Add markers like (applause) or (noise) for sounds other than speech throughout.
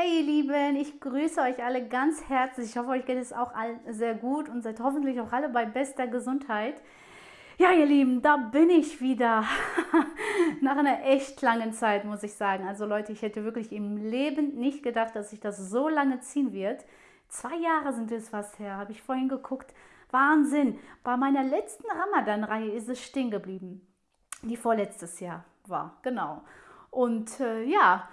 Hey ihr Lieben, ich grüße euch alle ganz herzlich. Ich hoffe, euch geht es auch allen sehr gut und seid hoffentlich auch alle bei bester Gesundheit. Ja, ihr Lieben, da bin ich wieder. (laughs) Nach einer echt langen Zeit, muss ich sagen. Also Leute, ich hätte wirklich im Leben nicht gedacht, dass sich das so lange ziehen wird. Zwei Jahre sind es fast her, habe ich vorhin geguckt. Wahnsinn. Bei meiner letzten Ramadan-Reihe ist es stehen geblieben. Die vorletztes Jahr war, genau. Und äh, ja,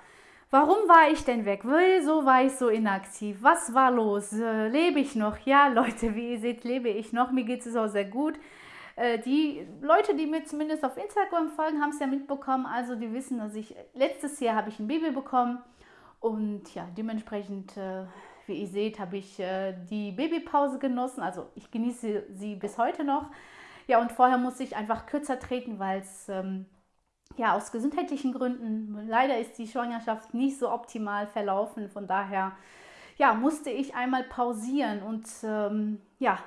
Warum war ich denn weg? Wieso war ich so inaktiv? Was war los? Äh, lebe ich noch? Ja, (laughs) Leute, wie ihr seht, lebe ich noch. Mir geht es auch sehr gut. Äh, die Leute, die mir zumindest auf Instagram folgen, haben es ja mitbekommen. Also die wissen, dass ich letztes Jahr habe ich ein Baby bekommen. Und ja, dementsprechend, äh, wie ihr seht, habe ich äh, die Babypause genossen. Also ich genieße sie bis heute noch. Ja, und vorher musste ich einfach kürzer treten, weil es... Ähm, ja, aus gesundheitlichen Gründen, leider ist die Schwangerschaft nicht so optimal verlaufen. Von daher ja, musste ich einmal pausieren und ähm, ja,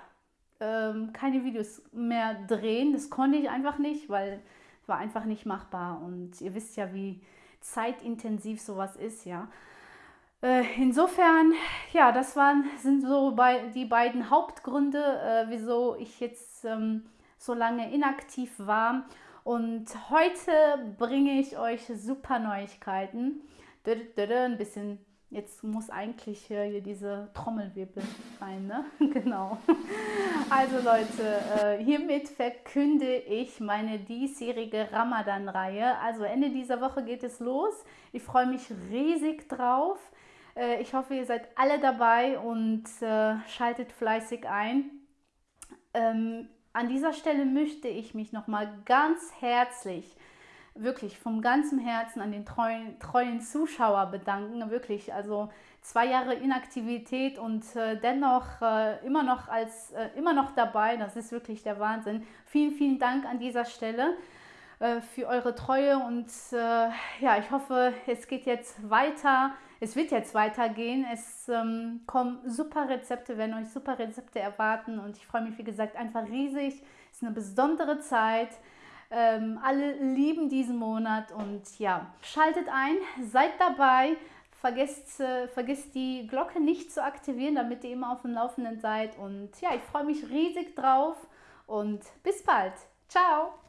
ähm, keine Videos mehr drehen. Das konnte ich einfach nicht, weil es war einfach nicht machbar. Und ihr wisst ja, wie zeitintensiv sowas ist, ja. Äh, insofern, ja, das waren, sind so bei, die beiden Hauptgründe, äh, wieso ich jetzt ähm, so lange inaktiv war. Und heute bringe ich euch super Neuigkeiten. Ein bisschen, jetzt muss eigentlich hier diese Trommelwirbel rein, ne? (laughs) genau. Also Leute, äh, hiermit verkünde ich meine diesjährige Ramadan-Reihe. Also Ende dieser Woche geht es los. Ich freue mich riesig drauf. Äh, ich hoffe, ihr seid alle dabei und äh, schaltet fleißig ein. An dieser Stelle möchte ich mich nochmal ganz herzlich, wirklich vom ganzen Herzen an den treuen, treuen Zuschauer bedanken. Wirklich, also zwei Jahre Inaktivität und äh, dennoch äh, immer, noch als, äh, immer noch dabei. Das ist wirklich der Wahnsinn. Vielen, vielen Dank an dieser Stelle äh, für eure Treue und äh, ja, ich hoffe, es geht jetzt weiter es wird jetzt weitergehen. Es ähm, kommen super Rezepte, werden euch super Rezepte erwarten und ich freue mich, wie gesagt, einfach riesig. Es ist eine besondere Zeit. Ähm, alle lieben diesen Monat und ja, schaltet ein, seid dabei. Vergesst, äh, vergesst die Glocke nicht zu aktivieren, damit ihr immer auf dem Laufenden seid. Und ja, ich freue mich riesig drauf und bis bald. Ciao!